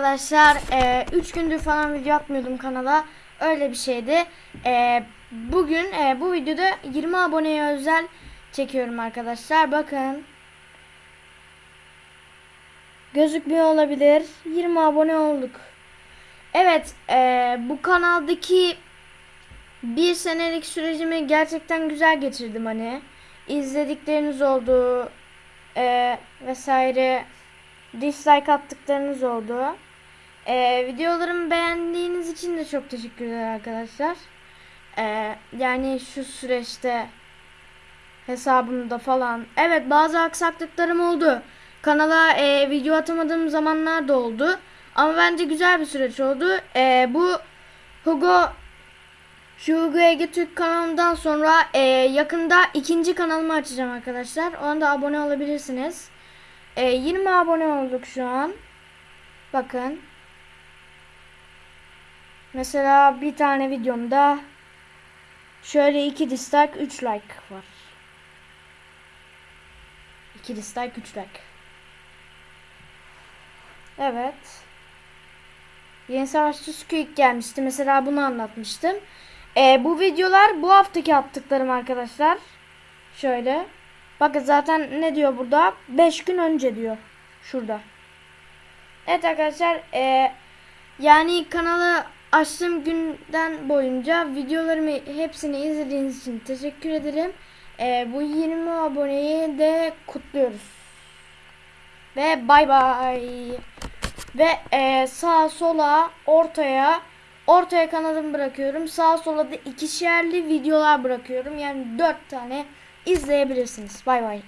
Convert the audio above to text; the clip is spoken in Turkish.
Arkadaşlar 3 gündür falan video atmıyordum kanala. Öyle bir şeydi. E, bugün e, bu videoda 20 aboneye özel çekiyorum arkadaşlar. Bakın. Gözükmüyor olabilir. 20 abone olduk. Evet e, bu kanaldaki bir senelik sürecimi gerçekten güzel geçirdim hani. İzledikleriniz oldu. E, vesaire dislike attıklarınız oldu. Ee, videolarımı beğendiğiniz için de çok teşekkürler arkadaşlar. Ee, yani şu süreçte hesabımda falan. Evet bazı aksaklıklarım oldu. Kanala e, video atamadığım zamanlar da oldu. Ama bence güzel bir süreç oldu. Ee, bu Hugo şu Hugo Ege Türk kanalından sonra e, yakında ikinci kanalımı açacağım arkadaşlar. Ona da abone olabilirsiniz. E, 20 abone olduk şu an. Bakın. Mesela bir tane videomda şöyle 2 dislike 3 like var. 2 dislike 3 like. Evet. Yeni Savaşçı Squeak gelmişti. Mesela bunu anlatmıştım. E, bu videolar bu haftaki attıklarım arkadaşlar. Şöyle. Bakın zaten ne diyor burada? 5 gün önce diyor. Şurada. Evet arkadaşlar. E, yani kanalı açtığım günden boyunca videolarımı hepsini izlediğiniz için teşekkür ederim. E, bu 20 aboneyi de kutluyoruz. Ve bay bay. Ve e, sağa sola ortaya ortaya kanalımı bırakıyorum. Sağa sola da ikişerli videolar bırakıyorum. Yani 4 tane izleyebilirsiniz. Bay bay.